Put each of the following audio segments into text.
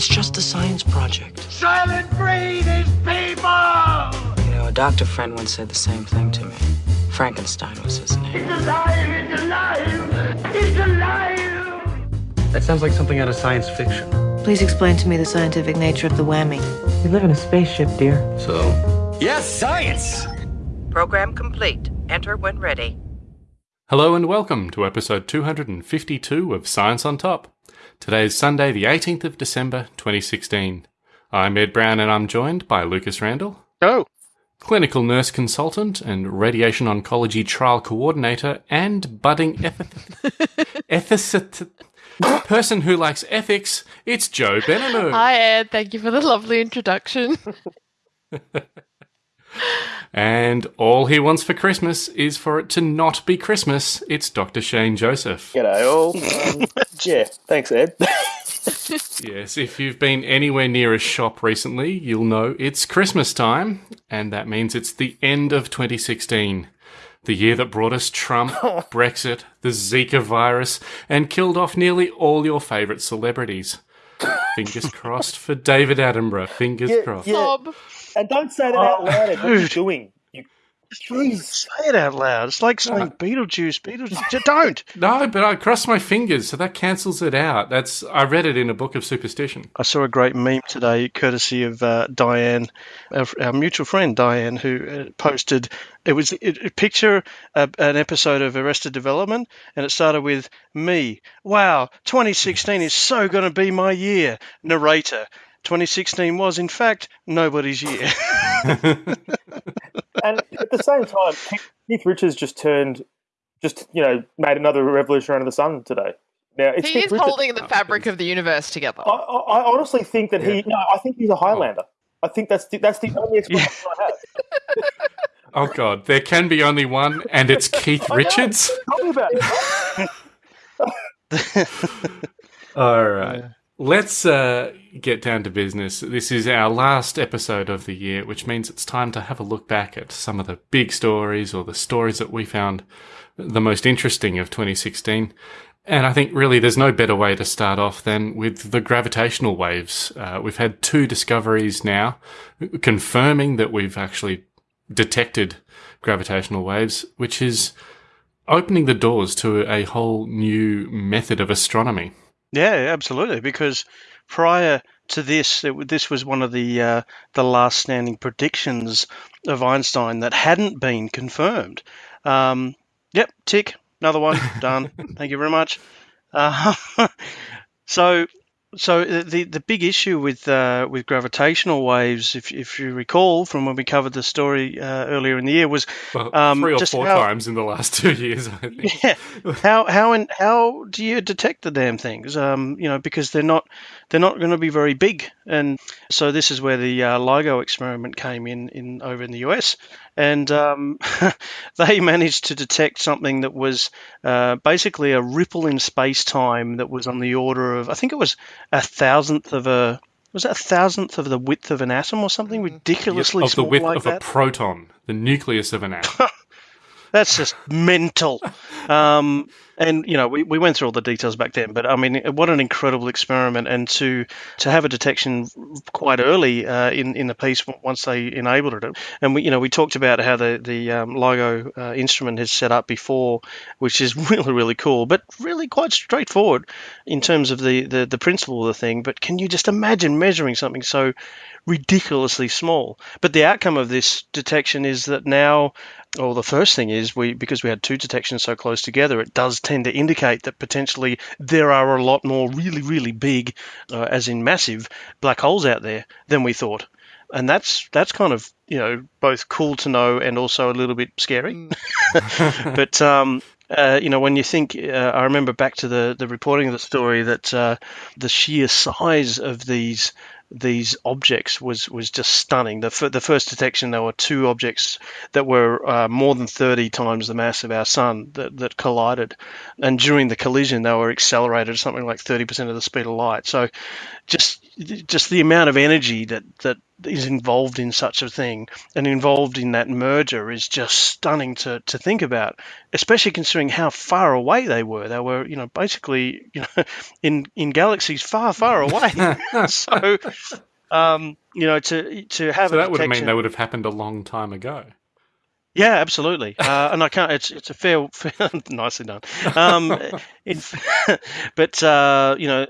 It's just a science project. Soylent Green is people! You know, a doctor friend once said the same thing to me. Frankenstein was his name. It's alive! It's alive! It's alive! That sounds like something out of science fiction. Please explain to me the scientific nature of the whammy. We live in a spaceship, dear. So, Yes, science! Program complete. Enter when ready. Hello and welcome to episode 252 of Science on Top. Today is Sunday, the 18th of December, 2016. I'm Ed Brown and I'm joined by Lucas Randall, Oh, clinical nurse consultant and radiation oncology trial coordinator, and budding eth- ethicist person who likes ethics. It's Joe Benamou. Hi, Ed. Thank you for the lovely introduction. And all he wants for Christmas is for it to not be Christmas. It's Dr. Shane Joseph. G'day all. Um, yeah, thanks Ed. Yes, if you've been anywhere near a shop recently, you'll know it's Christmas time, and that means it's the end of 2016. The year that brought us Trump, Brexit, the Zika virus, and killed off nearly all your favourite celebrities. Fingers crossed for David Attenborough. Fingers Yeah, crossed. yeah. Bob. and don't say that out loud. Ed. What are you doing? You, please say it out loud. It's like saying Beetlejuice. Beetlejuice. Don't. No, but I crossed my fingers, so that cancels it out. That's I read it in a book of superstition. I saw a great meme today, courtesy of uh, Diane, our, our mutual friend Diane, who uh, posted. It was a, a picture, uh, an episode of Arrested Development, and it started with me. Wow, 2016 is so going to be my year. Narrator. 2016 was, in fact, nobody's year. and at the same time, Keith- Keith Richards just turned, just you know, made another revolution under the sun today. Now it's He Keith is Richards. holding the oh, fabric of the universe together. I, I, I honestly think that he. No, I think he's a Highlander. I think that's the, that's the only explanation I have. Oh God, there can be only one, and it's Keith Richards. Tell me about it. All right. Let's uh, get down to business. This is our last episode of the year, which means it's time to have a look back at some of the big stories or the stories that we found the most interesting of 2016. And I think really there's no better way to start off than with the gravitational waves. Uh, we've had two discoveries now confirming that we've actually detected gravitational waves, which is opening the doors to a whole new method of astronomy. Yeah, absolutely. Because prior to this, it, this was one of the uh, the last standing predictions of Einstein that hadn't been confirmed. Um, yep, tick, another one done. Thank you very much. Uh, so. So the the big issue with uh, with gravitational waves, if if you recall from when we covered the story uh, earlier in the year, was Well, Um, three or four how- times in the last two years, I think. yeah. How how and how do you detect the damn things? Um, you know, because they're not they're not going to be very big, and so this is where the uh, LIGO experiment came in in over in the US, and um, they managed to detect something that was uh, basically a ripple in space time that was on the order of I think it was a thousandth of a was it a thousandth of the width of an atom or something ridiculously of the width like of that. a proton, the nucleus of an atom. That's just mental. Um, and you know, we, we went through all the details back then, but I mean, what an incredible experiment! And to to have a detection quite early uh, in in the piece once they enabled it, and we you know we talked about how the the um, LIGO uh, instrument has set up before, which is really really cool, but really quite straightforward in terms of the the, the principle of the thing. But can you just imagine measuring something so ridiculously small? But the outcome of this detection is that now well, the first thing is we because we had two detections so close together, it does tend to indicate that potentially there are a lot more really, really big, uh, as in massive, black holes out there than we thought, and that's that's kind of you know both cool to know and also a little bit scary. but um, uh, you know, when you think, uh, I remember back to the, the reporting of the story that uh, the sheer size of these these objects was was just stunning. The the first detection, there were two objects that were uh, more than 30 times the mass of our sun that, that collided, and during the collision, they were accelerated something like 30% of the speed of light. So, just just the amount of energy that that is involved in such a thing and involved in that merger is just stunning to, to think about, especially considering how far away they were. They were, you know, basically, you know, in in galaxies far, far away. so, um, you know, to to have So that would have mean they would have happened a long time ago. Yeah, absolutely. Uh, and I can't. It's it's a fair, fair nicely done. Um, in, but uh, you know,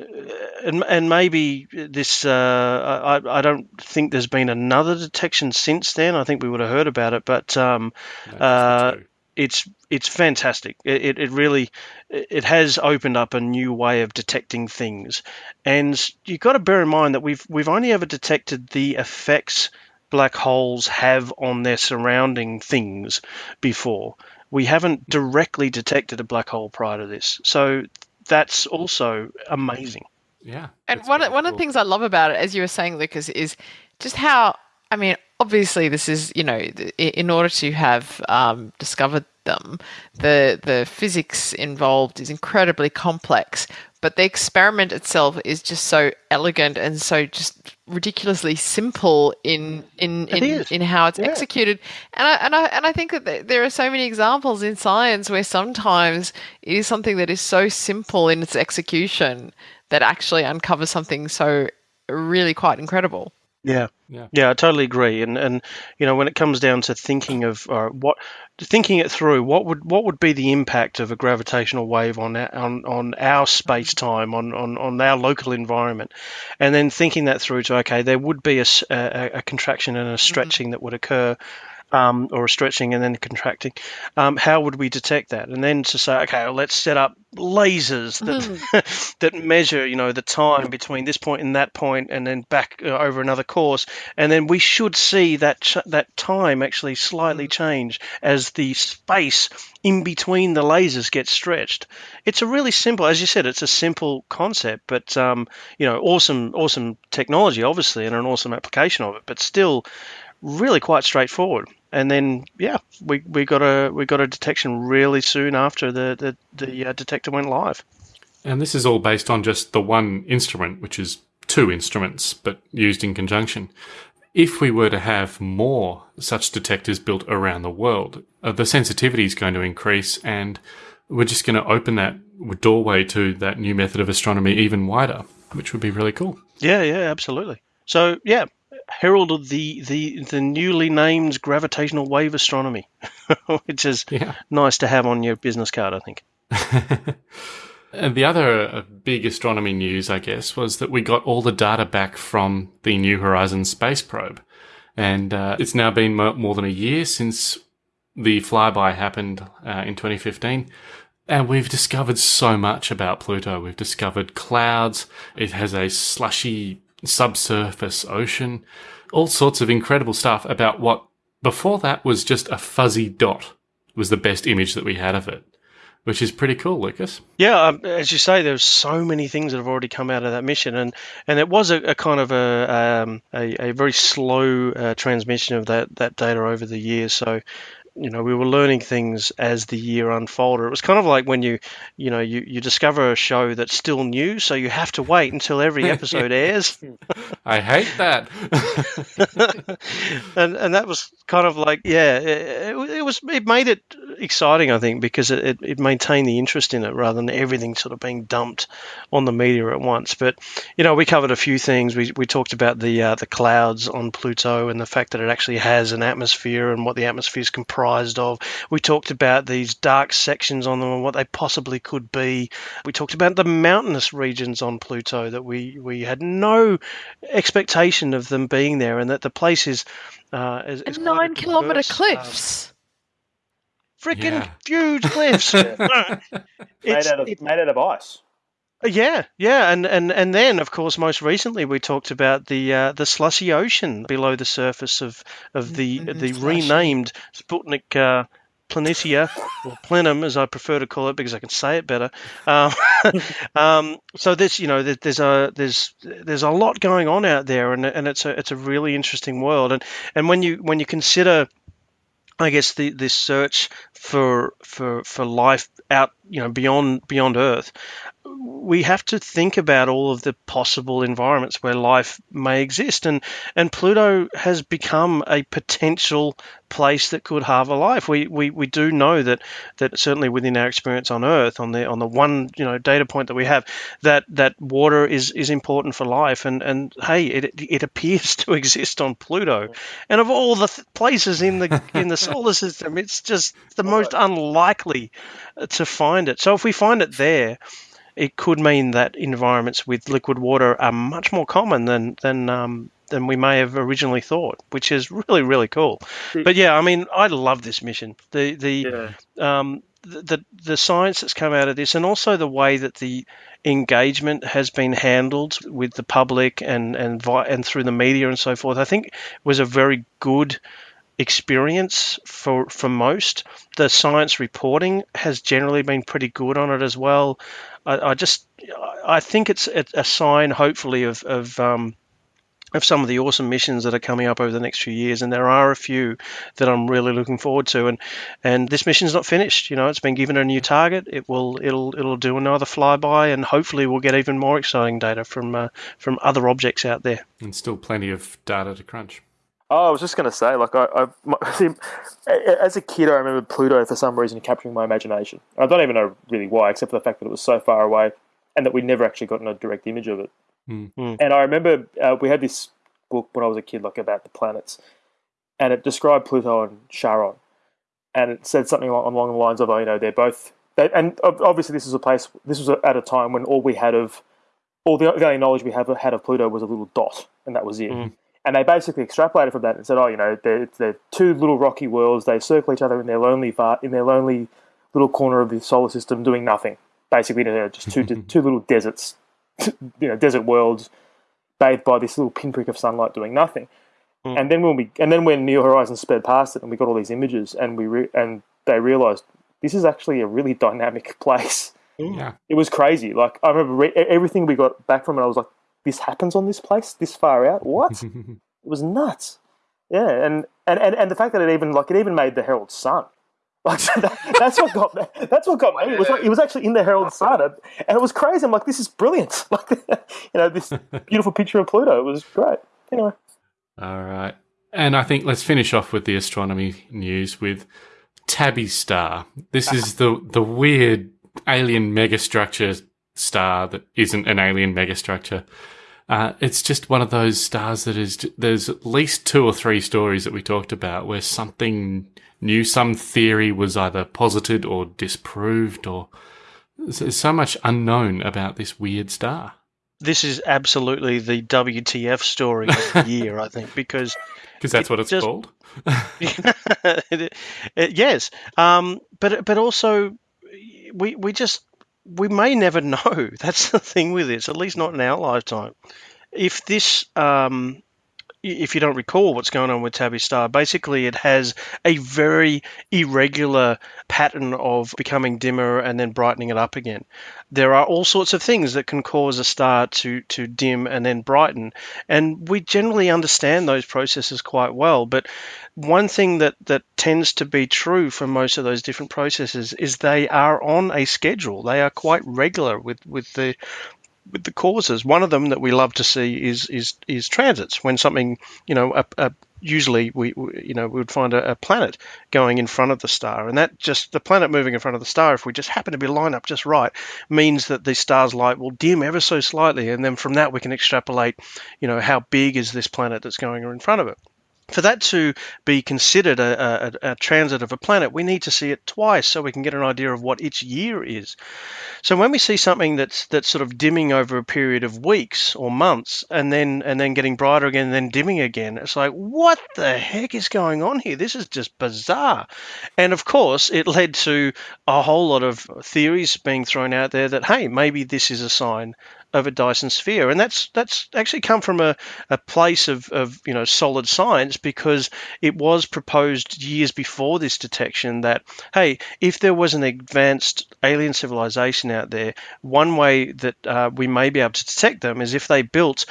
and and maybe this. Uh, I I don't think there's been another detection since then. I think we would have heard about it, but um, No, uh, it's it's fantastic. It, it, it really it has opened up a new way of detecting things, and you've got to bear in mind that we've we've only ever detected the effects black holes have on their surrounding things before. We haven't directly detected a black hole prior to this, so that's also amazing. yeah. And that's one, very one of the things I love about it, as you were saying, Lucas, is just how, I mean, obviously this is, you know, in order to have um, discovered them, the, the physics involved is incredibly complex, but the experiment itself is just so elegant and so just ridiculously simple in in in, in how it's Yeah. executed and I, and I and I think that th- there are so many examples in science where sometimes it is something that is so simple in its execution that actually uncovers something so really quite incredible. Yeah. Yeah. Yeah, I totally agree. And and you know, when it comes down to thinking of uh, what thinking it through, what would what would be the impact of a gravitational wave on our, on on our space time, on, on on our local environment, and then thinking that through to okay, there would be a a contraction and a stretching that would occur. Um, or a stretching and then contracting. Um, how would we detect that? And then to say, okay, well, let's set up lasers that that measure, you know, the time between this point and that point, and then back uh, over another course, and then we should see that ch- that time actually slightly change as the space in between the lasers gets stretched. It's a really simple, as you said, it's a simple concept, but um, you know, awesome, awesome technology, obviously, and an awesome application of it, but still really quite straightforward. And then, yeah, we, we got a we got a detection really soon after the the, the uh, detector went live. And this is all based on just the one instrument, which is two instruments, but used in conjunction. If we were to have more such detectors built around the world, uh, the sensitivity is going to increase and we're just going to open that doorway to that new method of astronomy even wider, which would be really cool. Yeah, yeah, absolutely. So yeah, heralded the the the newly named gravitational wave astronomy, which is Yeah. nice to have on your business card, I think. And the other uh, big astronomy news, I guess, was that we got all the data back from the New Horizons space probe. And uh, it's now been more than a year since the flyby happened uh, in 2015. And we've discovered so much about Pluto. We've discovered clouds. It has a slushy subsurface ocean. All sorts of incredible stuff about what before that was just a fuzzy dot was the best image that we had of it, which is pretty cool, Lucas. Yeah, um, as you say, there's so many things that have already come out of that mission, and and it was a, a kind of a, um, a a very slow uh, transmission of that that data over the years. So, you know, we were learning things as the year unfolded. It was kind of like when you, you know, you, you discover a show that's still new, so you have to wait until every episode airs. I hate that. and and that was kind of like yeah it, it was it made it exciting I think because it, it, it maintained the interest in it rather than everything sort of being dumped on the media at once. But you know we covered a few things. We, we talked about the uh, the clouds on Pluto and the fact that it actually has an atmosphere and what the atmosphere is comprised of. We talked about these dark sections on them and what they possibly could be. We talked about the mountainous regions on Pluto that we we had no expectation of them being there, and that the place is uh, is, is And quite a nine kilometer um, cliffs. Freaking Yeah. huge cliffs. made It's- out of it- made out of ice. yeah, yeah, and, and and then of course most recently we talked about the uh, the slushy ocean below the surface of of the Mhm, the slushy. renamed Sputnik. Uh, Planitia, or Planum, as I prefer to call it, because I can say it better. Um, um, so this, you know, there's a there's there's a lot going on out there, and and it's a it's a really interesting world. And and when you when you consider I guess the this search for for for life out you know beyond beyond Earth, we have to think about all of the possible environments where life may exist. And and Pluto has become a potential place that could have a life. We, we we do know that that certainly within our experience on earth on the on the one you know data point that we have that that water is is important for life. And and hey it it appears to exist on Pluto. And of all the th- places in the in the solar system it's just the most unlikely to find it. So if we find it there it could mean that environments with liquid water are much more common than than um, than we may have originally thought, which is really really cool. But yeah, I mean, I love this mission. The the yeah. um, the, the the science that's come out of this, and also the way that the engagement has been handled with the public and and and through the media and so forth, I think was a very good experience for for most. The science reporting has generally been pretty good on it as well. I, I just I think it's a sign, hopefully, of of um, of some of the awesome missions that are coming up over the next few years, and there are a few that I'm really looking forward to. And and this mission's not finished. You know, it's been given a new target. It will it'll it'll do another flyby, and hopefully we'll get even more exciting data from uh, from other objects out there. And still plenty of data to crunch. Oh, I was just going to say, like, I, I see, as a kid, I remember Pluto for some reason capturing my imagination. I don't even know really why, except for the fact that it was so far away and that we never actually gotten a direct image of it. Mm. And I remember uh, we had this book when I was a kid, like about the planets, and it described Pluto and Charon, and it said something along, along the lines of, oh, you know, they're both, they, and obviously this is a place, this was at a time when all we had of, all the, the only knowledge we have had of Pluto was a little dot, and that was it. Mm. And they basically extrapolated from that and said, oh, you know, they're, they're two little rocky worlds. They circle each other in their lonely in their lonely little corner of the solar system, doing nothing. Basically, they're just two two little deserts, you know, desert worlds, bathed by this little pinprick of sunlight, doing nothing. Mm. And then when we and then when New Horizons sped past it, and we got all these images, and we re, and they realized this is actually a really dynamic place. Yeah, it was crazy. Like I remember re- everything we got back from it. I was like, this happens on this place this far out. What? it was nuts. Yeah, and, and, and, and the fact that it even like it even made the Herald Sun. Like that, that's what got me. that's what got me. It was like, it was actually in the Herald Sun, and it was crazy. I'm like, this is brilliant. Like you know, this beautiful picture of Pluto. It was great. Anyway. All right, and I think let's finish off with the astronomy news with Tabby Star. This is the the weird alien megastructure star that isn't an alien megastructure. Uh, it's just one of those stars that is. There's at least two or three stories that we talked about where something new, some theory was either posited or disproved, or there's so much unknown about this weird star. This is absolutely the WTF story of the year, I think, because because that's it what it's just, called. it, it, yes, um, but but also we we just we may never know. That's the thing with this, at least not in our lifetime. If this, um, if you don't recall what's going on with Tabby Star, basically it has a very irregular pattern of becoming dimmer and then brightening it up again. There are all sorts of things that can cause a star to, to dim and then brighten, and we generally understand those processes quite well. But one thing that, that tends to be true for most of those different processes is they are on a schedule. They are quite regular with, with the with the causes. One of them that we love to see is is is transits. When something, you know, a, a, usually we, we, you know we would find a, a, planet going in front of the star, and that just the planet moving in front of the star, if we just happen to be lined up just right, means that the star's light will dim ever so slightly, and then from that we can extrapolate, you know, how big is this planet that's going in front of it for that to be considered a, a, a, transit of a planet, we need to see it twice so we can get an idea of what its year is. So when we see something that's that's sort of dimming over a period of weeks or months, and then and then getting brighter again, and then dimming again, it's like what the heck is going on here? This is just bizarre. And of course, it led to a whole lot of theories being thrown out there that hey, maybe this is a sign of a Dyson sphere, and that's that's actually come from a, a place of, of you know solid science because it was proposed years before this detection that hey, if there was an advanced alien civilization out there, one way that uh, we may be able to detect them is if they built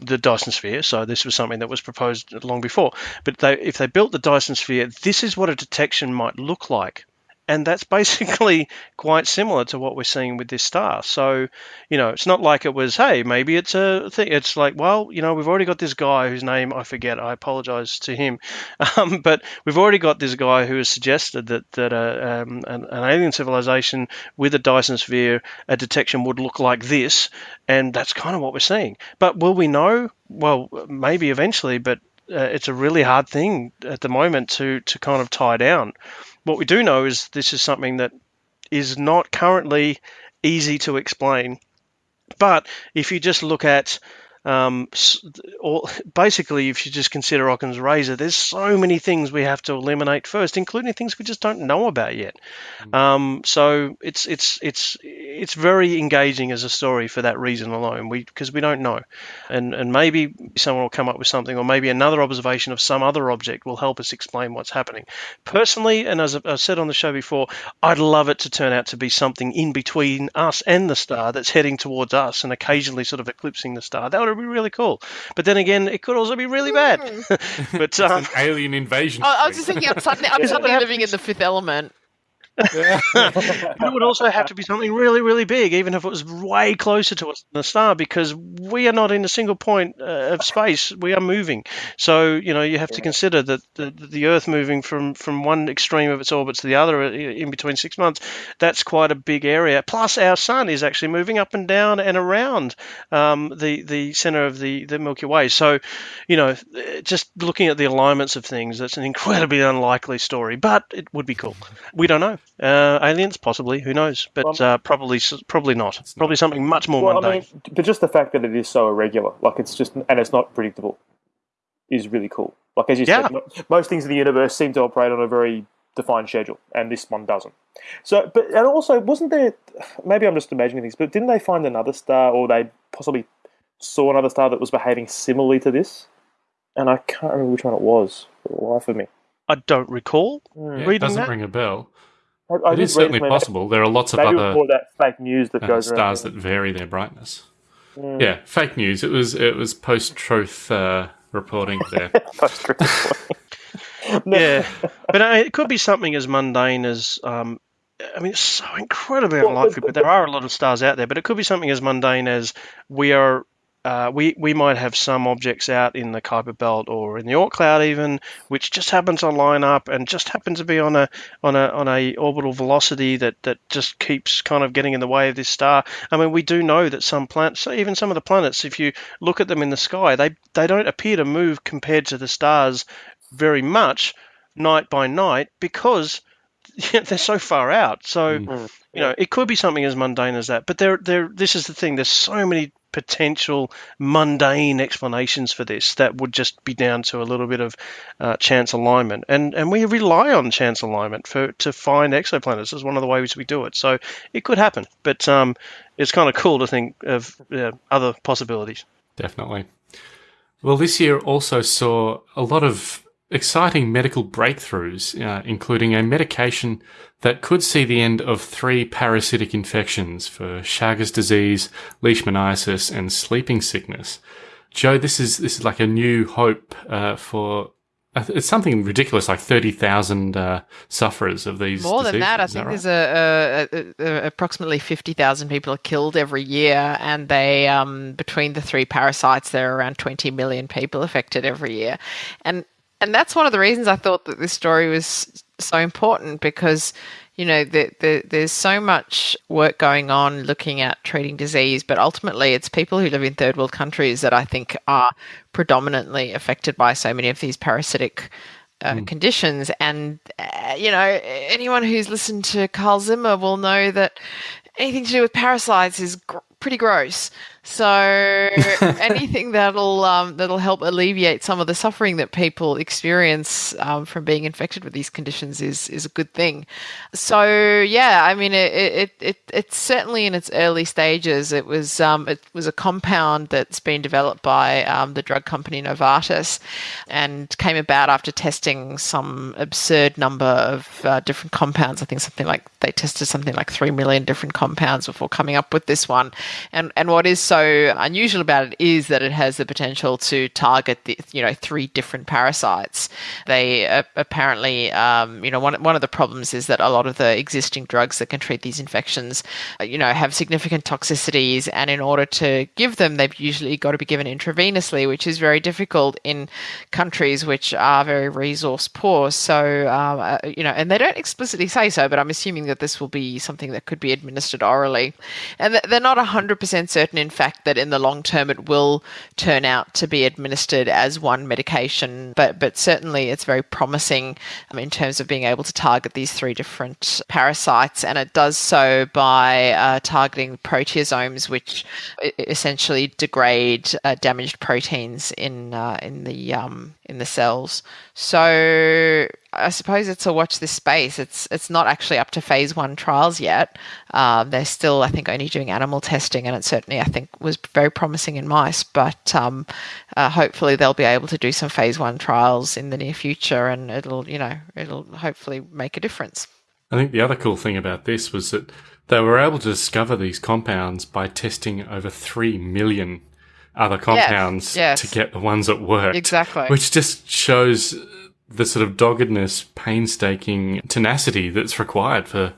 the Dyson sphere. So this was something that was proposed long before. But they, if they built the Dyson sphere, this is what a detection might look like and that's basically quite similar to what we're seeing with this star. So, you know, it's not like it was, hey, maybe it's a thing. It's like, well, you know, we've already got this guy whose name I forget. I apologize to him, um, but we've already got this guy who has suggested that that a, um, an, an alien civilization with a Dyson sphere, a detection would look like this, and that's kind of what we're seeing. But will we know? Well, maybe eventually, but uh, it's a really hard thing at the moment to to kind of tie down. What we do know is this is something that is not currently easy to explain. But if you just look at um, or basically, if you just consider Occam's razor, there's so many things we have to eliminate first, including things we just don't know about yet. Mm. Um, so it's it's it's it's very engaging as a story for that reason alone. We because we don't know, and and maybe someone will come up with something, or maybe another observation of some other object will help us explain what's happening. Personally, and as I've said on the show before, I'd love it to turn out to be something in between us and the star that's heading towards us and occasionally sort of eclipsing the star. That would would be really cool. But then again, it could also be really bad. but um, alien invasion. I, I was just thinking, I'm suddenly, I'm suddenly living in the fifth element it would also have to be something really, really big, even if it was way closer to us than the star, because we are not in a single point uh, of space. We are moving. So, you know, you have to consider that the, the Earth moving from, from one extreme of its orbit to the other uh, in between six months, that's quite a big area. Plus, our sun is actually moving up and down and around um, the, the center of the, the Milky Way. So, you know, just looking at the alignments of things, that's an incredibly unlikely story, but it would be cool. We don't know. Uh, aliens, possibly. Who knows? But well, uh, probably, probably not. It's probably something much more well, mundane. I mean, but just the fact that it is so irregular, like it's just, and it's not predictable, is really cool. Like as you yeah. said, most things in the universe seem to operate on a very defined schedule, and this one doesn't. So, but and also, wasn't there? Maybe I'm just imagining things, but didn't they find another star, or they possibly saw another star that was behaving similarly to this? And I can't remember which one it was. For the life of me, I don't recall. Yeah, it doesn't that. ring a bell. I, I it is certainly possible. There are lots of other that fake news that uh, goes stars that vary their brightness. Mm. Yeah, fake news. It was it was post truth uh, reporting there. post truth. yeah, but uh, it could be something as mundane as um, I mean, it's so incredibly unlikely, but there are a lot of stars out there. But it could be something as mundane as we are uh, we we might have some objects out in the Kuiper Belt or in the Oort cloud even, which just happens to line up and just happens to be on a on a on a orbital velocity that that just keeps kind of getting in the way of this star. I mean, we do know that some planets, even some of the planets, if you look at them in the sky, they they don't appear to move compared to the stars very much night by night because they're so far out. So. Mm you know, it could be something as mundane as that. But there, there. This is the thing. There's so many potential mundane explanations for this that would just be down to a little bit of uh, chance alignment, and and we rely on chance alignment for to find exoplanets is one of the ways we do it. So it could happen, but um, it's kind of cool to think of uh, other possibilities. Definitely. Well, this year also saw a lot of exciting medical breakthroughs, uh, including a medication that could see the end of three parasitic infections for Chagas disease, leishmaniasis, and sleeping sickness. Joe, this is this is like a new hope uh, for. Uh, it's something ridiculous, like thirty thousand uh, sufferers of these. More diseases. than that, I think right? there's a, a, a, approximately fifty thousand people are killed every year, and they um, between the three parasites, there are around twenty million people affected every year, and and that's one of the reasons I thought that this story was so important because you know the, the, there's so much work going on looking at treating disease but ultimately it's people who live in third world countries that i think are predominantly affected by so many of these parasitic uh, mm. conditions and uh, you know anyone who's listened to carl zimmer will know that anything to do with parasites is gr- pretty gross so anything that'll um, that'll help alleviate some of the suffering that people experience um, from being infected with these conditions is is a good thing. So yeah, I mean it it, it it's certainly in its early stages. It was um, it was a compound that's been developed by um, the drug company Novartis, and came about after testing some absurd number of uh, different compounds. I think something like they tested something like three million different compounds before coming up with this one. And and what is so unusual about it is that it has the potential to target the you know three different parasites. They uh, apparently um, you know one one of the problems is that a lot of the existing drugs that can treat these infections uh, you know have significant toxicities, and in order to give them, they've usually got to be given intravenously, which is very difficult in countries which are very resource poor. So um, uh, you know, and they don't explicitly say so, but I'm assuming that this will be something that could be administered orally, and they're not hundred percent certain, in fact, that in the long term it will turn out to be administered as one medication, but but certainly it's very promising um, in terms of being able to target these three different parasites, and it does so by uh, targeting proteasomes, which essentially degrade uh, damaged proteins in uh, in the um, in the cells. So I suppose it's a watch this space. It's it's not actually up to phase one trials yet. Um, they're still, I think, only doing animal testing, and it certainly, I think, was very promising in mice. But um, uh, hopefully, they'll be able to do some phase one trials in the near future, and it'll, you know, it'll hopefully make a difference. I think the other cool thing about this was that they were able to discover these compounds by testing over three million other compounds yes, yes. to get the ones that worked. Exactly. Which just shows the sort of doggedness, painstaking tenacity that's required for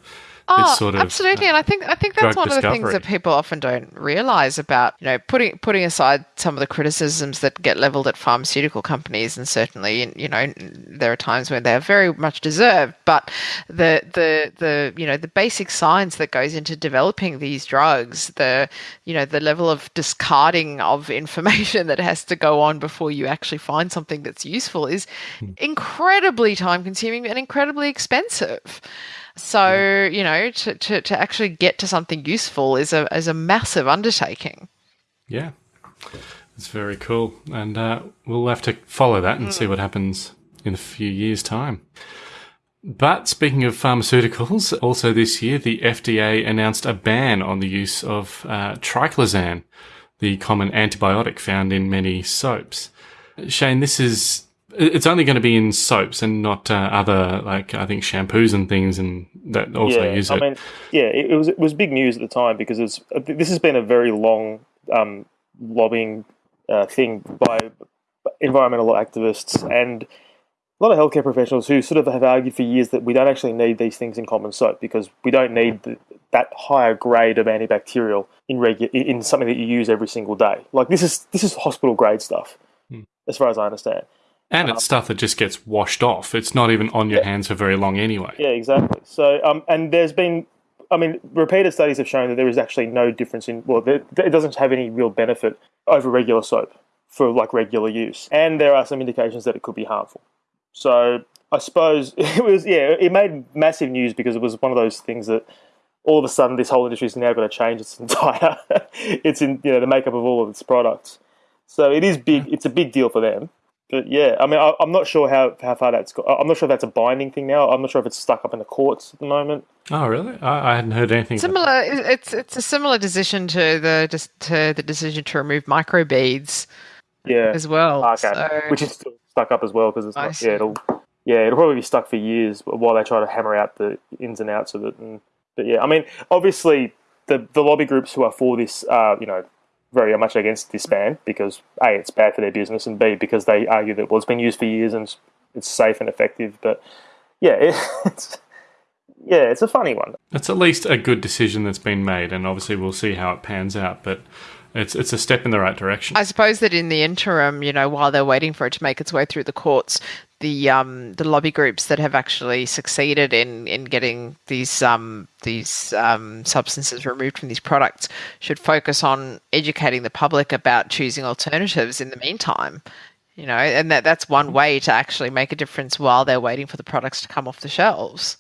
Oh, sort of, absolutely, uh, and I think I think that's one discovery. of the things that people often don't realize about you know putting putting aside some of the criticisms that get leveled at pharmaceutical companies, and certainly you know there are times when they are very much deserved, but the the the you know the basic science that goes into developing these drugs, the you know the level of discarding of information that has to go on before you actually find something that's useful is Hmm. incredibly time consuming and incredibly expensive. So yeah. you know, to, to, to actually get to something useful is a is a massive undertaking. Yeah, it's very cool, and uh, we'll have to follow that and mm. see what happens in a few years' time. But speaking of pharmaceuticals, also this year the FDA announced a ban on the use of uh, triclosan, the common antibiotic found in many soaps. Shane, this is it's only going to be in soaps and not uh, other like I think shampoos and things and that also yeah, use I it. mean, yeah, it, it, was it was big news at the time because it's this has been a very long um, lobbying uh, thing by environmental activists and a lot of healthcare professionals who sort of have argued for years that we don't actually need these things in common soap because we don't need the, that higher grade of antibacterial in regu- in something that you use every single day. Like this is this is hospital grade stuff, hmm. as far as I understand. And it's stuff that just gets washed off. It's not even on your yeah. hands for very long anyway. Yeah, exactly. So, um, and there's been, I mean, repeated studies have shown that there is actually no difference in, well, there, it doesn't have any real benefit over regular soap for like regular use. And there are some indications that it could be harmful. So I suppose it was, yeah, it made massive news because it was one of those things that all of a sudden this whole industry is now going to change its entire, it's in, you know, the makeup of all of its products. So it is big, it's a big deal for them but yeah, I mean, I, am not sure how, how far that's got. I'm not sure if that's a binding thing now. I'm not sure if it's stuck up in the courts at the moment. Oh, really? I, I hadn't heard anything. Similar. It's it's a similar decision to the to the decision to remove microbeads. Yeah. As well. Okay. So... Which is still stuck up as well because it's not, yeah it'll yeah it'll probably be stuck for years while they try to hammer out the ins and outs of it. And but yeah, I mean, obviously the the lobby groups who are for this, uh, you know, very much against this ban because a it's bad for their business and b because they argue that well it's been used for years and it's safe and effective. But yeah, it, it's yeah it's a funny one. It's at least a good decision that's been made, and obviously we'll see how it pans out. But it's it's a step in the right direction. I suppose that in the interim, you know, while they're waiting for it to make its way through the courts, the um, the lobby groups that have actually succeeded in in getting these um, these um, substances removed from these products should focus on educating the public about choosing alternatives in the meantime. You know, and that that's one way to actually make a difference while they're waiting for the products to come off the shelves.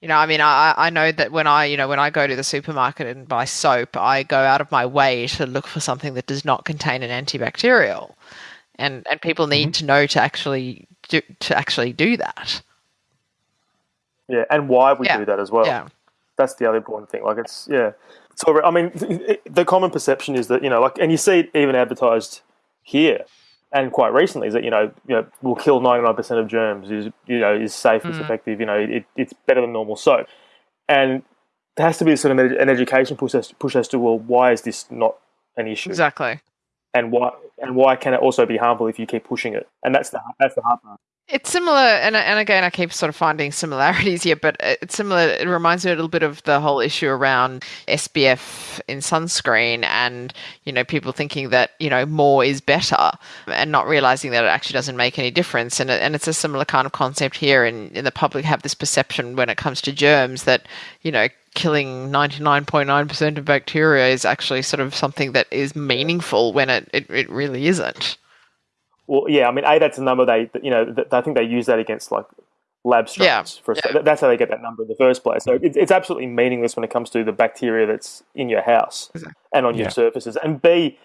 You know, I mean, I, I know that when I, you know, when I go to the supermarket and buy soap, I go out of my way to look for something that does not contain an antibacterial, and and people need mm-hmm. to know to actually do to actually do that. Yeah, and why we yeah. do that as well. Yeah, that's the other important thing. Like it's yeah, so I mean, the common perception is that you know, like, and you see it even advertised here and quite recently is that you know, you know will kill ninety nine percent of germs is you know is safe, mm. it's effective. You know, it, it's better than normal soap, and there has to be sort of an education push as, push as to well, why is this not an issue, Exactly. and why and why can it also be harmful if you keep pushing it? And that's the that's the hard part. It's similar, and and again, I keep sort of finding similarities here, but it's similar. It reminds me a little bit of the whole issue around SPF in sunscreen, and you know, people thinking that you know more is better, and not realizing that it actually doesn't make any difference. And and it's a similar kind of concept here. And, and the public have this perception when it comes to germs that you know killing 99.9% of bacteria is actually sort of something that is meaningful when it, it, it really isn't. Well, yeah, I mean, a that's a number they you know th- I think they use that against like lab strains. Yeah. For a, that's how they get that number in the first place. So it's, it's absolutely meaningless when it comes to the bacteria that's in your house and on Yeah. your surfaces. And b,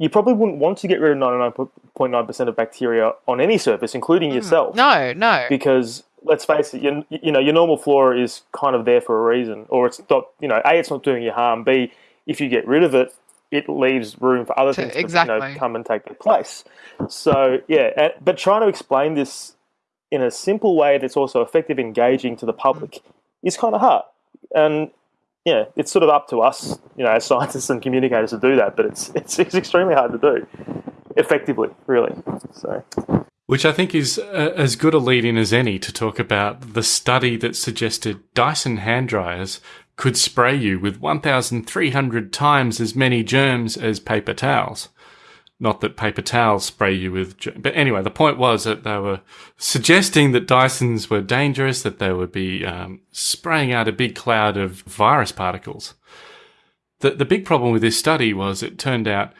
you probably wouldn't want to get rid of ninety nine point nine percent of bacteria on any surface, including hmm. yourself. No, no. because let's face it, you, you know your normal flora is kind of there for a reason, or it's not. You know, a it's not doing you harm. B if you get rid of it, it leaves room for other To- things to you know, come and take their place. So yeah, but trying to explain this in a simple way that's also effective, engaging to the public is kind of hard. And yeah, it's sort of up to us, you know, as scientists and communicators to do that. But it's it's, it's extremely hard to do effectively, really. So. Which I think is uh, as good a lead in as any to talk about the study that suggested Dyson hand dryers could spray you with 1,300 times as many germs as paper towels. Not that paper towels spray you with, but anyway, the point was that they were suggesting that Dysons were dangerous, that they would be um, spraying out a big cloud of virus particles. The, the big problem with this study was it turned out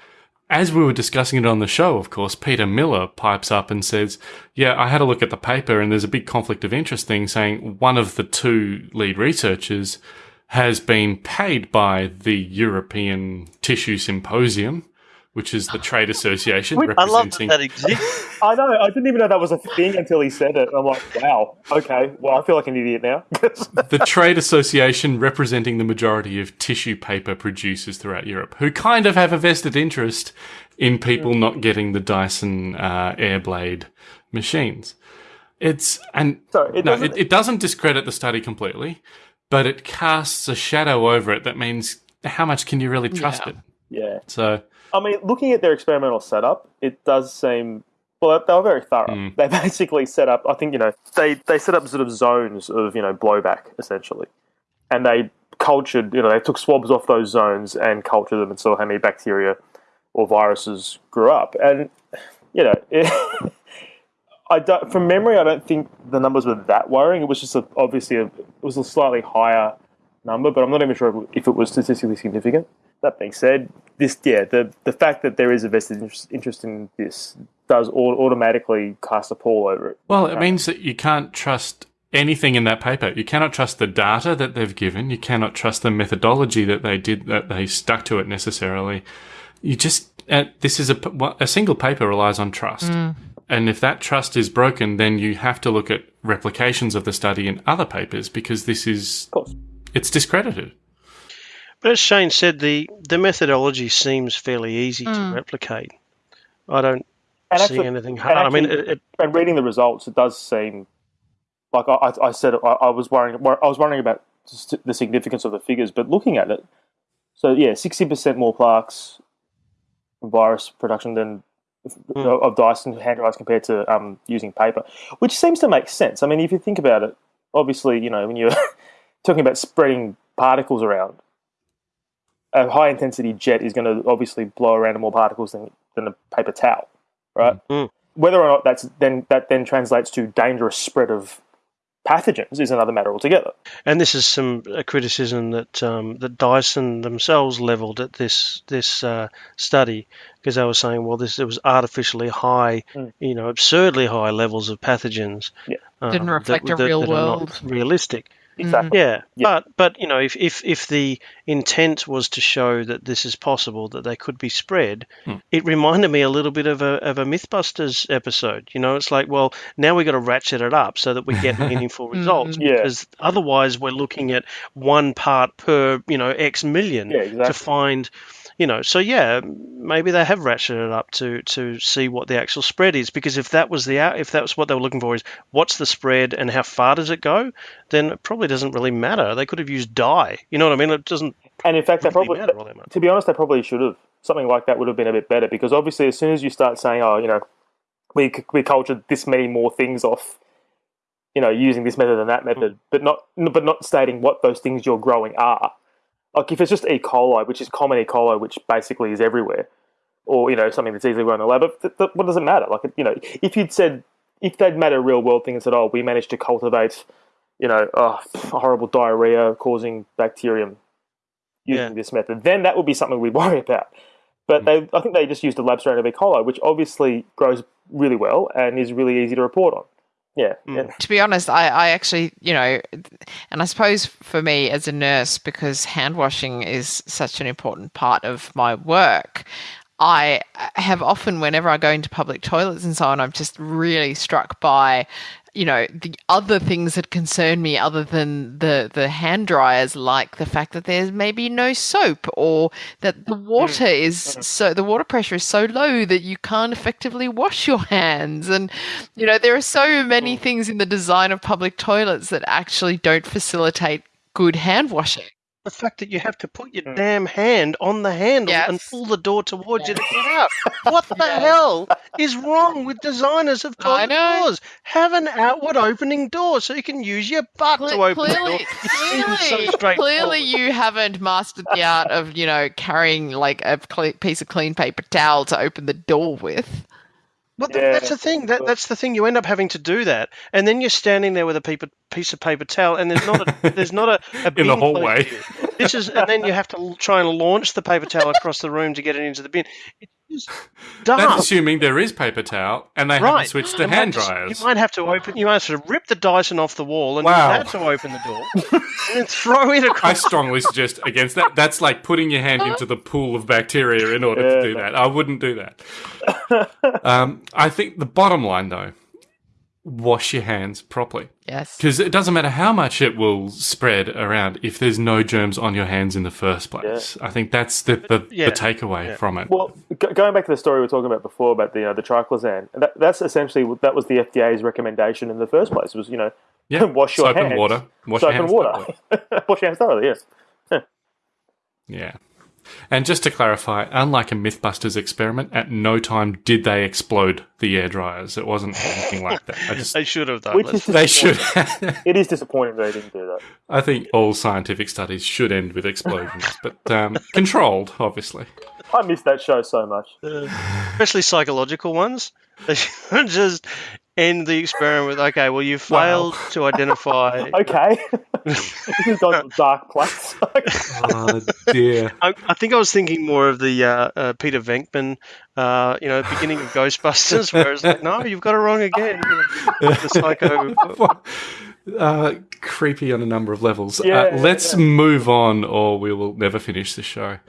as we were discussing it on the show, of course, Peter Miller pipes up and says, Yeah, I had a look at the paper and there's a big conflict of interest thing saying one of the two lead researchers has been paid by the European Tissue Symposium, which is the trade association I love that that exists. I know. I didn't even know that was a thing until he said it. I'm like, wow. Okay. Well, I feel like an idiot now. the trade association representing the majority of tissue paper producers throughout Europe, who kind of have a vested interest in people not getting the Dyson uh, Airblade machines. It's and So it no, doesn't- it, it doesn't discredit the study completely, but it casts a shadow over it that means how much can you really trust Yeah. it? yeah. So I mean, looking at their experimental setup, it does seem. Well, they were very thorough. Hmm. They basically set up. I think you know they they set up sort of zones of you know blowback essentially, and they cultured. You know, they took swabs off those zones and cultured them and saw how many bacteria or viruses grew up. And you know, it, I don't, from memory, I don't think the numbers were that worrying. It was just a, obviously a, it was a slightly higher number, but I'm not even sure if it was statistically significant. That being said, this yeah, the the fact that there is a vested interest, interest in this does au- automatically cast a pall over it. Well, it means that you can't trust anything in that paper. You cannot trust the data that they've given. You cannot trust the methodology that they did, that they stuck to it necessarily. You just, uh, this is a, p- one- a single paper relies on trust. And if that trust is broken, then you have to look at replications of the study in other papers because this is it's discredited. But as Shane said, the, the methodology seems fairly easy to mm. replicate. I don't And see actually- anything and hard. I mean, actually- it, it, and reading the results, it does seem like I, I, I said. I, I was worrying. I was wondering about the significance of the figures, but looking at it, so yeah, sixty percent more plaques virus production than of Dyson hand dryers compared to um, using paper, which seems to make sense. I mean, if you think about it, obviously, you know, when you're talking about spreading particles around, a high intensity jet is going to obviously blow around more particles than than a paper towel, right? Mm. Whether or not that's then that then translates to dangerous spread of pathogens is another matter altogether. and this is some a criticism that um, that Dyson themselves levelled at this this uh, study because they were saying, well, this it was artificially high, Mm. you know, absurdly high levels of pathogens. Yeah. um, Didn't that- reflect a that- real that are not world. realistic. Exactly. Mm. Yeah, Yeah. but but you know, if, if if the intent was to show that this is possible, that they could be spread, hmm. it reminded me a little bit of a of a MythBusters episode. You know, it's like, well, now we have got to ratchet it up so that we get meaningful mm-hmm. results, Yeah. because otherwise we're looking at one part per you know X million Yeah, exactly. to find. You know, so yeah, maybe they have ratcheted it up to to see what the actual spread is. Because if that was the out, if that was what they were looking for, is what's the spread and how far does it go? Then it probably doesn't really matter. They could have used die. You know what I mean? It doesn't And in fact, they really probably, matter all that much. to be honest, they probably should have something like that would have been a bit better because obviously, as soon as you start saying, "Oh, you know, we we cultured this many more things off," you know, using this method and that method, hmm. but not but not stating what those things you're growing are. Like if it's just E. coli, which is common E. coli, which basically is everywhere, or you know something that's easily grown in the lab, but th- th- what does it matter? Like you know, if you'd said if they'd made a real world thing and said, "Oh, we managed to cultivate," you know, oh, horrible diarrhea causing bacterium using Yeah. this method, then that would be something we'd worry about. But hmm. they, I think they just used a lab strain of E. coli, which obviously grows really well and is really easy to report on. Yeah, mm. yeah. to be honest, I, I actually, you know, and I suppose for me as a nurse, because hand washing is such an important part of my work, I have often, whenever I go into public toilets and so on, I'm just really struck by, you know, the other things that concern me other than the, the hand dryers, like the fact that there's maybe no soap or that the mm, mm, water is mm. so, the water pressure is so low that you can't effectively wash your hands. And, you know, there are so many things in the design of public toilets that actually don't facilitate good hand washing. The fact that you have to put your hmm. damn hand on the handle and pull the door towards you to get out. What the hell is wrong with designers of I toilet doors? Have an outward opening door so you can use your butt to Cle- open the door. clearly, It so clearly, you haven't mastered the art of, you know, carrying like a cle- piece of clean paper towel to open the door with. Well, Yeah. that's the thing. That, that's the thing. You end up having to do that, and then you're standing there with a paper, piece of paper towel, and there's not a there's not a, a In the bin close hallway. To you. This is, and then you have to try and launch the paper towel across the room to get it into the bin. It's just That's assuming there is paper towel and they haven't switched to You might hand just- dryers. You might have to open. You might have to rip the Dyson off the wall and Wow. use that to open the door, and then throw it across. I strongly suggest against that. That's like putting your hand into the pool of bacteria in order to Yeah. do that. I wouldn't do that. um, I think the bottom line, though, wash your hands properly. Yes. Because it doesn't matter how much it will spread around if there's no germs on your hands in the first place. I think that's the, the, Yeah. the takeaway from it. Well, go- going back to the story we were talking about before about the you know, the triclosan, that, that's essentially that was the FDA's recommendation in the first place. Was you know yeah, wash your soap hands, and water. Wash soap your hands and water, wash your hands thoroughly. Yes. Yeah. And just to clarify, unlike a Mythbusters experiment, at no time did they explode the air dryers. It wasn't anything like that. I just They should have done. Which is they should. It is disappointing they didn't do that. I think all scientific studies should end with explosions, but um, controlled, obviously. I miss that show so much. especially psychological ones. They should just end the experiment with, okay, well, you failed to identify. Okay, this has gone to a dark place. Oh dear. I, I think I was thinking more of the uh, uh, Peter Venkman, uh, you know, beginning of Ghostbusters, where it's like, no, you've got it wrong again. You know, the psycho. Uh, creepy on a number of levels. Yeah, uh, let's move on, or we will never finish the show.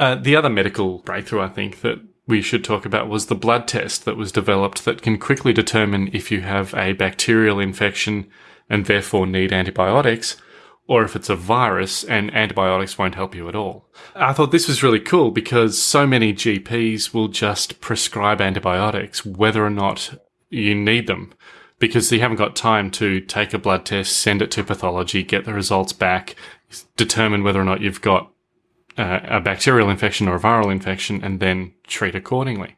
Uh, the other medical breakthrough, I think, that we should talk about was the blood test that was developed that can quickly determine if you have a bacterial infection and therefore need antibiotics, or if it's a virus and antibiotics won't help you at all. I thought this was really cool because so many GPs will just prescribe antibiotics whether or not you need them because you haven't got time to take a blood test, send it to pathology, get the results back, determine whether or not you've got uh, a bacterial infection or a viral infection, and then treat accordingly.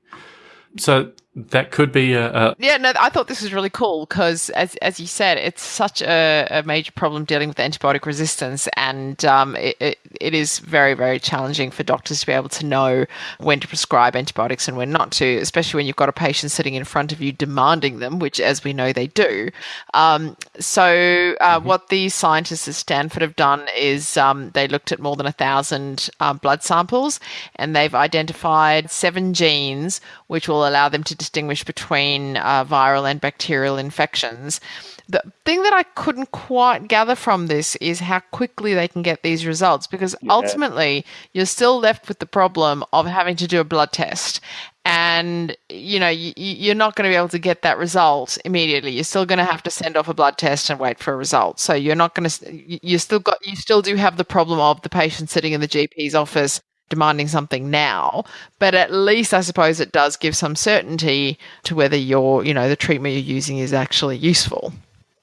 So that could be a, a Yeah, no, I thought this was really cool because, as as you said, it's such a, a major problem dealing with antibiotic resistance, and um, it, it, it is very very challenging for doctors to be able to know when to prescribe antibiotics and when not to, especially when you've got a patient sitting in front of you demanding them, which, as we know, they do. Um, so, uh, what the scientists at Stanford have done is um, they looked at more than a thousand um, blood samples, and they've identified seven genes which will allow them to distinguish between uh, viral and bacterial infections. The thing that I couldn't quite gather from this is how quickly they can get these results because ultimately you're still left with the problem of having to do a blood test. And you know you, you're not going to be able to get that result immediately. You're still going to have to send off a blood test and wait for a result. So you're not going to. You still got. You still do have the problem of the patient sitting in the GP's office demanding something now, but at least I suppose it does give some certainty to whether your, you know, the treatment you're using is actually useful.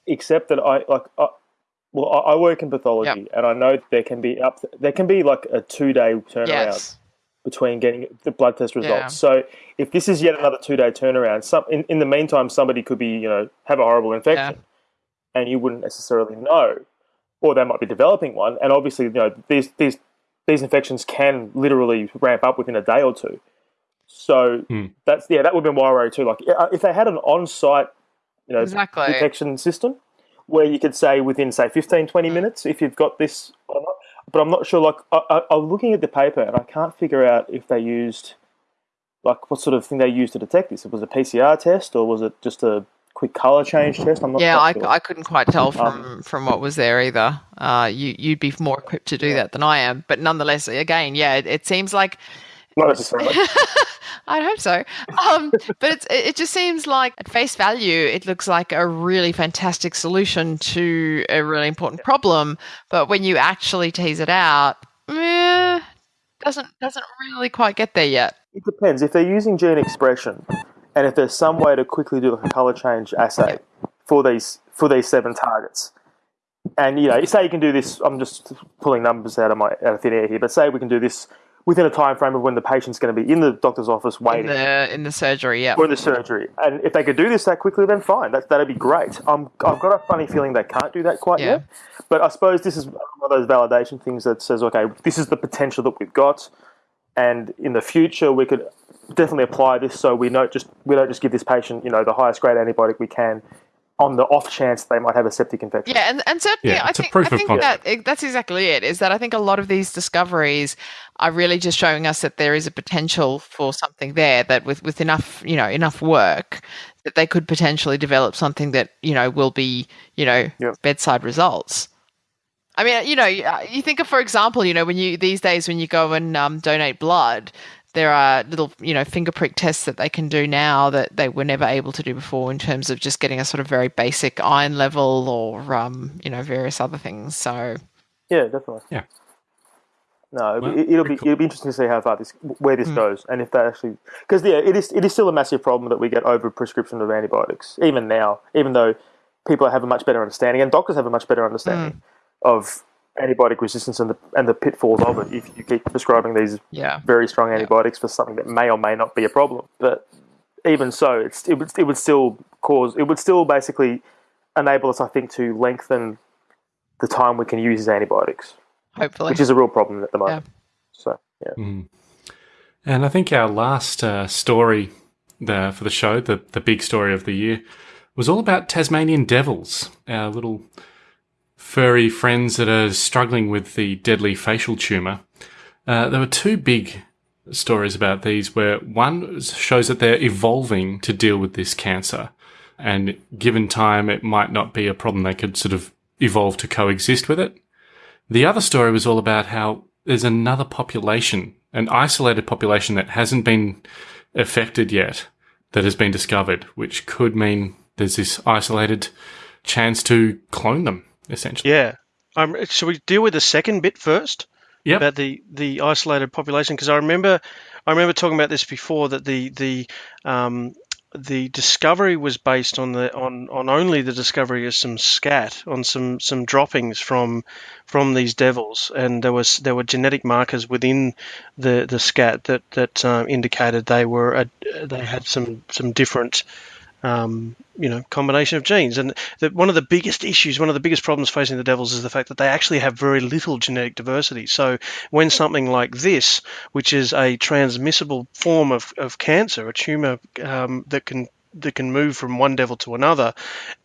Except that I like, I, well, I I work in pathology, and I know there can be up, there can be like a two day turnaround Yes. between getting the blood test results. Yeah. So if this is yet another two day turnaround, some in, in the meantime somebody could be you know have a horrible infection, and you wouldn't necessarily know, or they might be developing one. And obviously, you know these these these infections can literally ramp up within a day or two. So Hmm. that's yeah, that would have been my worry too. Like uh, if they had an on site, you know, Exactly. detection system where you could say within say 15, 20 minutes if you've got this or not. But I'm not sure. Like I, I, I'm looking at the paper and I can't figure out if they used like what sort of thing they used to detect this. It was a PCR test or was it just a quick color change test? I'm not. Yeah, I, sure. I couldn't quite tell from Um, from what was there either. Uh, you you'd be more equipped to do that than I am, but nonetheless, again, yeah, it, it seems like not necessarily. I'd hope so. Um, but it's, it just seems like, at face value, it looks like a really fantastic solution to a really important problem. But when you actually tease it out, eh, doesn't doesn't really quite get there yet. It depends. If they're using gene expression, and if there's some way to quickly do a color change assay for these for these seven targets, and you know, say you can do this. I'm just pulling numbers out of my out of thin air here, but say we can do this within a time frame of when the patient's going to be in the doctor's office waiting In the in the surgery, yeah. or in the surgery, and if they could do this that quickly, then fine. That that'd be great. Um, I've got a funny feeling they can't do that quite Yeah. yet, but I suppose this is one of those validation things that says, okay, this is the potential that we've got, and in the future we could definitely apply this so we don't just we don't just give this patient you know the highest grade antibiotic we can on the off chance they might have a septic infection. Yeah, and, and certainly, Yeah, I think, I think concept. that that's exactly it. Is that I think a lot of these discoveries are really just showing us that there is a potential for something there. That with with enough you know enough work, that they could potentially develop something that you know will be you know Yep. bedside results. I mean, you know, you you think of, for example, you know, when you these days when you go and um, donate blood, there are little, you know, finger prick tests that they can do now that they were never able to do before in terms of just getting a sort of very basic iron level or, um, you know, various other things. So, Yeah, definitely. Yeah. No, Well, it, it'll be cool. it'll be interesting to see how far this where this goes, and if they actually because yeah, it is it is still a massive problem that we get over prescription of antibiotics even now, even though people have a much better understanding and doctors have a much better understanding Hmm. of antibiotic resistance and the and the pitfalls of it if you keep prescribing these yeah. very strong antibiotics for something that may or may not be a problem. But even so, it's, it would it would still cause it would still basically enable us, I think, to lengthen the time we can use these antibiotics, Hopefully. which is a real problem at the moment. So yeah, And I think our last uh, story the, for the show, the, the big story of the year, was all about Tasmanian devils, our little furry friends that are struggling with the deadly facial tumour. Uh, there were two big stories about these where one shows that they're evolving to deal with this cancer. And given time, it might not be a problem. They could sort of evolve to coexist with it. The other story was all about how there's another population, an isolated population that hasn't been affected yet, that has been discovered, which could mean there's this isolated chance to clone them, essentially. Yeah. Um, should we deal with the second bit first? Yep. About the, the isolated population, because I remember I remember talking about this before that the the um, the discovery was based on the on, on only the discovery of some scat on some, some droppings from from these devils, and there was there were genetic markers within the, the scat that that um, indicated they were a, they had some some different um, you know, combination of genes. And the, one of the biggest issues, one of the biggest problems facing the devils is the fact that they actually have very little genetic diversity. So when something like this, which is a transmissible form of, of cancer, a tumor um, that can that can move from one devil to another,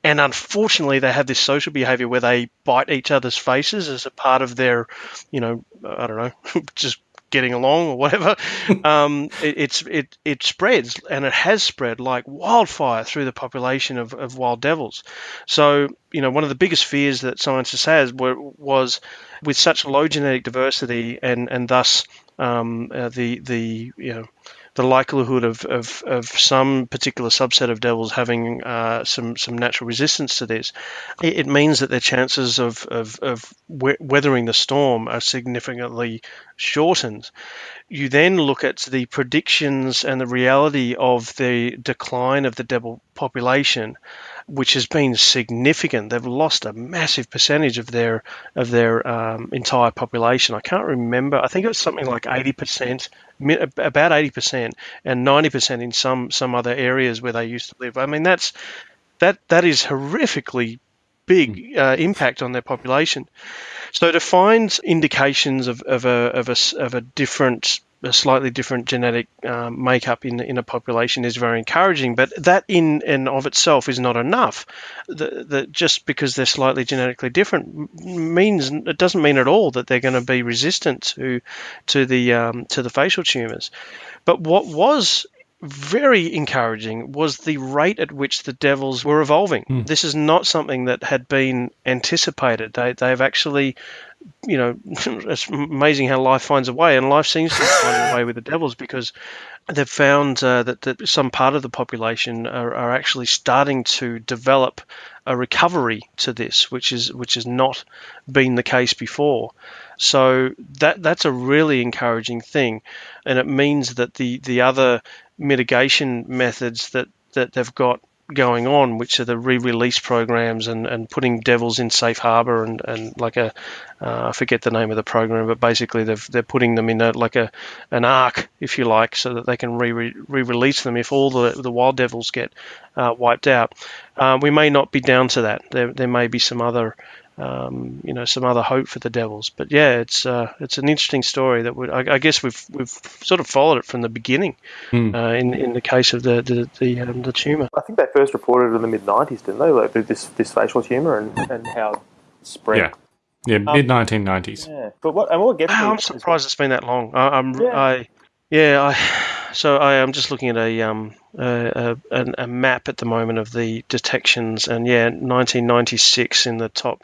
and unfortunately they have this social behavior where they bite each other's faces as a part of their, you know, I don't know, just getting along or whatever, um, it, it's it it spreads and it has spread like wildfire through the population of, of wild devils. So you know one of the biggest fears that scientists has were, was with such low genetic diversity and and thus um, uh, the the you know the likelihood of, of, of some particular subset of devils having uh, some some natural resistance to this, it, it means that their chances of of, of weathering the storm are significantly shortened. You then look at the predictions and the reality of the decline of the devil population, which has been significant. They've lost a massive percentage of their of their um, entire population. I can't remember. I think it was something like eighty percent, about eighty percent, and ninety percent in some some other areas where they used to live. I mean, that's that that is horrifically big uh, impact on their population. So to find indications of, of, a, of, a, of a different a slightly different genetic um, makeup in in a population is very encouraging. But that in and of itself is not enough. The, just because they're slightly genetically different means it doesn't mean at all that they're going to be resistant to to the um, to the facial tumors. But what was very encouraging was the rate at which the devils were evolving. Mm. This is not something that had been anticipated. They, they've actually, you know, it's amazing how life finds a way, and life seems to find a way with the devils because they've found uh, that, that some part of the population are, are actually starting to develop a recovery to this, which is which has not been the case before. So that that's a really encouraging thing, and it means that the the other mitigation methods that, that they've got going on, which are the re-release programs and, and putting devils in safe harbor and, and like a uh, I forget the name of the program, but basically they've, they're putting them in a, like a an ark, if you like, so that they can re release them if all the the wild devils get uh, wiped out. Uh, we may not be down to that. There there may be some other um, you know some other hope for the Devils. But yeah, it's uh, it's an interesting story that would I, I, guess we've we've sort of followed it from the beginning. Mm. Uh, in in the case of the the the, um, the tumor, I think they first reported it in the mid '90s, didn't they? Like this this facial tumor and, and how spread. Yeah. Yeah, um, mid nineteen nineties. Yeah, but what and what gets wow, I'm surprised it's been that long. I, am yeah. I yeah I so I am just looking at a um a, a, a, map at the moment of the detections, and yeah, 1996 in the top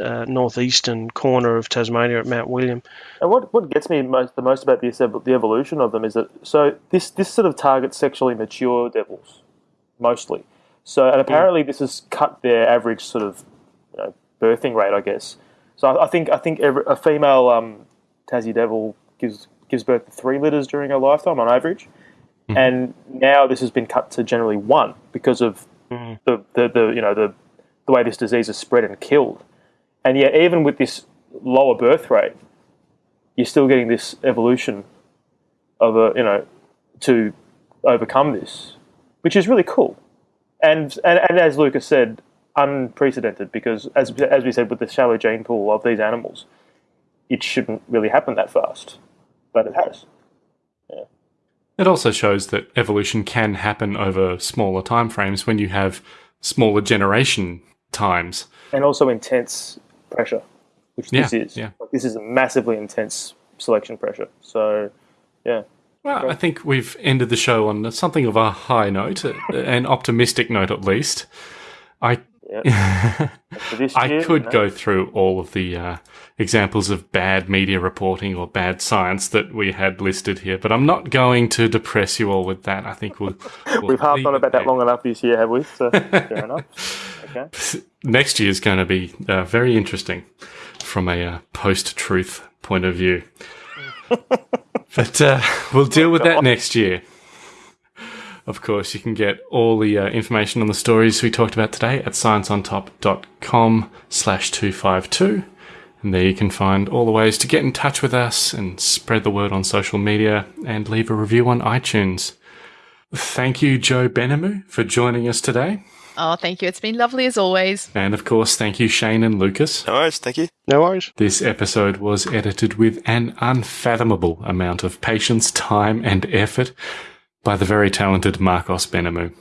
uh, northeastern corner of Tasmania at Mount William. And what, what gets me most, the most about this, the evolution of them is that so this this sort of targets sexually mature devils mostly. So and apparently this has cut their average sort of you know, birthing rate, I guess. So I, I think I think every, a female um, Tassie devil gives gives birth to three litters during her lifetime on average, mm. and now this has been cut to generally one because of mm. the, the, the you know the the way this disease is spread and killed. And yet, even with this lower birth rate, you're still getting this evolution of a, you know, to overcome this, which is really cool. And, and, and as Lucas said, unprecedented because, as, as we said, with the shallow gene pool of these animals, it shouldn't really happen that fast, but it has. Yeah. It also shows that evolution can happen over smaller time frames when you have smaller generation times. And also intense pressure, which yeah, this is. Yeah. Like, this is a massively intense selection pressure. So, yeah. Well, I think we've ended the show on something of a high note, an optimistic note at least. I I could you know? go through all of the uh, examples of bad media reporting or bad science that we had listed here, but I'm not going to depress you all with that. I think we'll. we'll We've harped on about that long enough this year, have we? So, fair enough. Okay. Next year is going to be uh, very interesting from a uh, post-truth point of view, but uh, we'll deal with that next year. Of course, you can get all the uh, information on the stories we talked about today at scienceontop.com slash 252. And there you can find all the ways to get in touch with us and spread the word on social media and leave a review on iTunes. Thank you, Joe Benhamu, for joining us today. Oh, thank you. It's been lovely as always. And of course, thank you, Shane and Lucas. No worries. Thank you. No worries. This episode was edited with an unfathomable amount of patience, time, and effort by the very talented Marcos Benhamu.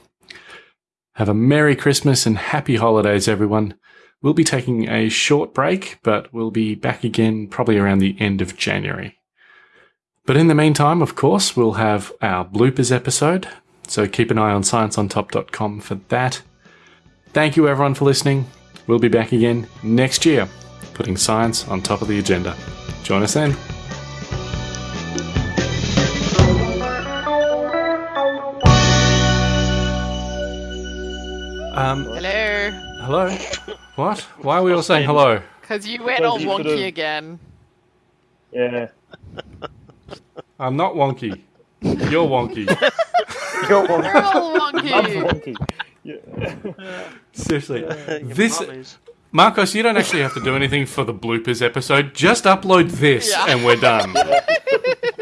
Have a Merry Christmas and Happy Holidays, everyone. We'll be taking a short break, but we'll be back again probably around the end of January. But in the meantime, of course, we'll have our bloopers episode, so keep an eye on scienceontop.com for that. Thank you, everyone, for listening. We'll be back again next year, putting science on top of the agenda. Join us then. Um, hello. Hello. What? Why are we all saying hello? Because you went all wonky again. Yeah. I'm not wonky. You're wonky. You're wonky. You're all wonky. I'm wonky. Seriously, Your this. Marcos, you don't actually have to do anything for the bloopers episode. Just upload this, Yeah. and we're done.